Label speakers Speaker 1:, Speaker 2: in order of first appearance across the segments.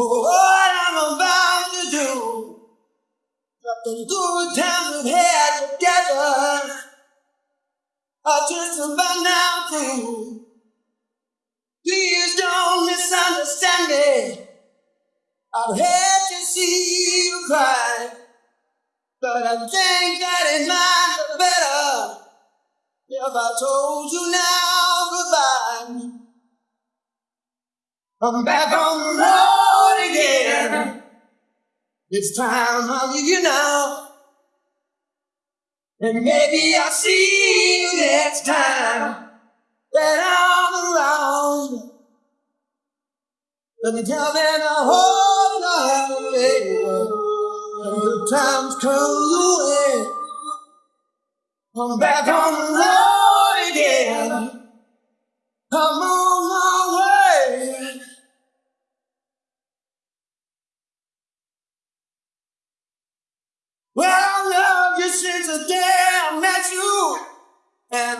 Speaker 1: for what I'm about to do. But the good times we've had together are just about now through. Please don't misunderstand me. I've had to see you cry, but I think that it might be better if I told you now goodbye. I'm back on the road. It's time I leave you now. And maybe I'll see you next time that I'm around. Let me tell me I hope you're happy when the times come away. I'm back on the road again. I'm on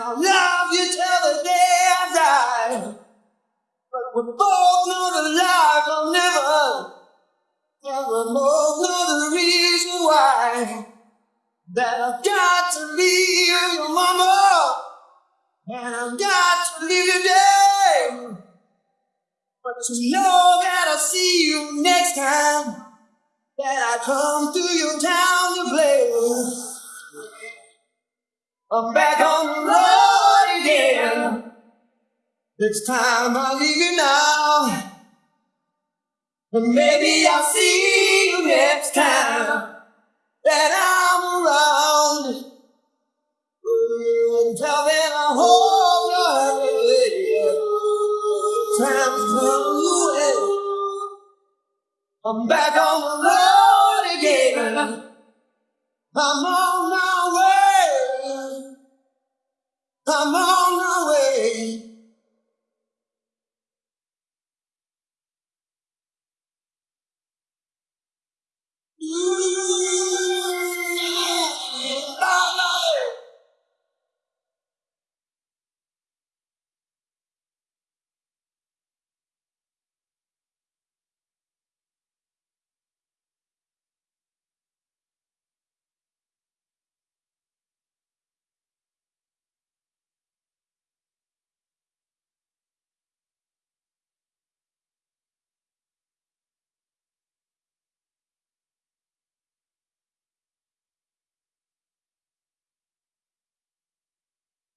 Speaker 1: and I love you till the day I die. But we both know that life will never, never both know the reason why. That I've got to leave your mama, and I've got to leave you there. But you know that I'll see you next time that I come through your town to play. I'm back on the road. It's time I leave you now. And maybe I'll see you next time that I'm around. Until then, I hope you're happy. Time's come away. I'm back on the road again. I'm on my way. I'm on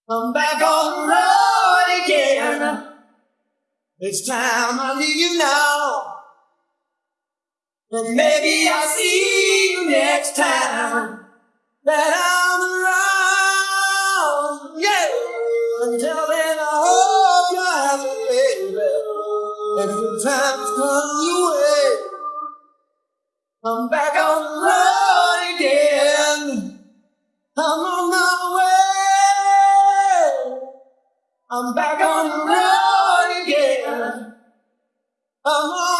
Speaker 1: I'm back on the road again. It's time I leave you now. And maybe I'll see you next time that I'm around. Yeah. Until then, I hope you're happy, baby. And the times come your way. I'm back Oh.